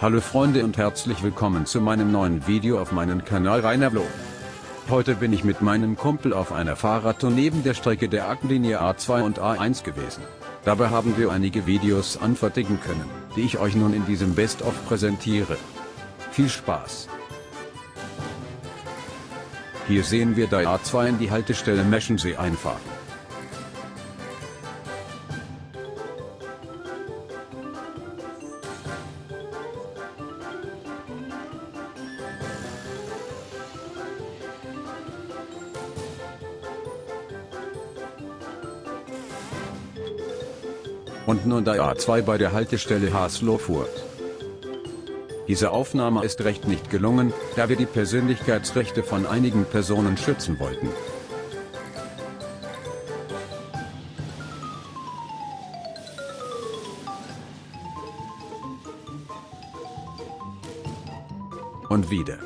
Hallo Freunde und herzlich willkommen zu meinem neuen Video auf meinem Kanal Rainer Vlog. Heute bin ich mit meinem Kumpel auf einer Fahrradtour neben der Strecke der Aktenlinie A2 und A1 gewesen. Dabei haben wir einige Videos anfertigen können, die ich euch nun in diesem Best-of präsentiere. Viel Spaß! Hier sehen wir der A2 in die Haltestelle Meschensee einfahren. Und nun der A2 bei der Haltestelle Haslo-Furt. Diese Aufnahme ist recht nicht gelungen, da wir die Persönlichkeitsrechte von einigen Personen schützen wollten. Und wieder.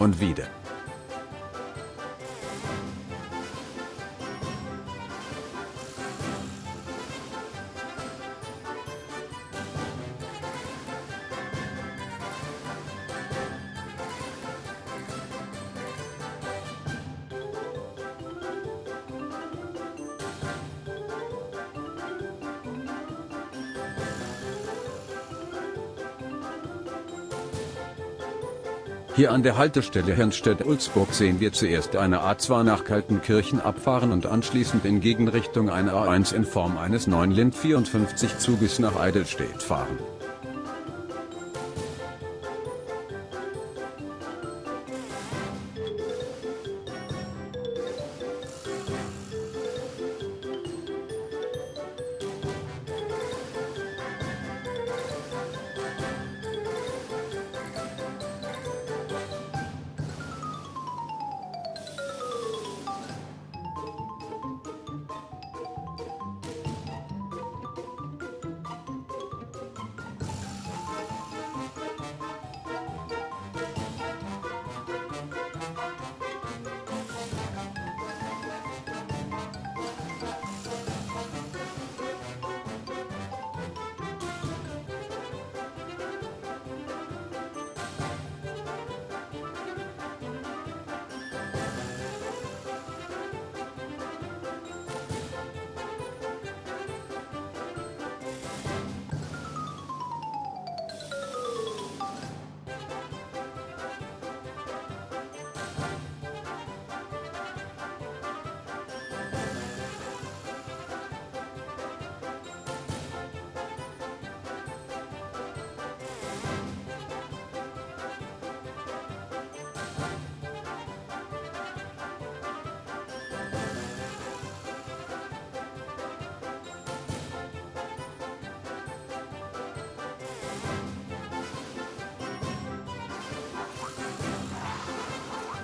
Und wieder. Hier an der Haltestelle Hernstedt-Ulzburg sehen wir zuerst eine A2 nach Kaltenkirchen abfahren und anschließend in Gegenrichtung eine A1 in Form eines 9 Lind 54 Zuges nach Eidelstedt fahren.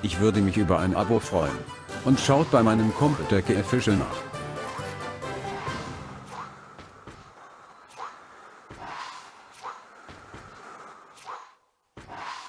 Ich würde mich über ein Abo freuen. Und schaut bei meinem Kumpel Decke Official nach.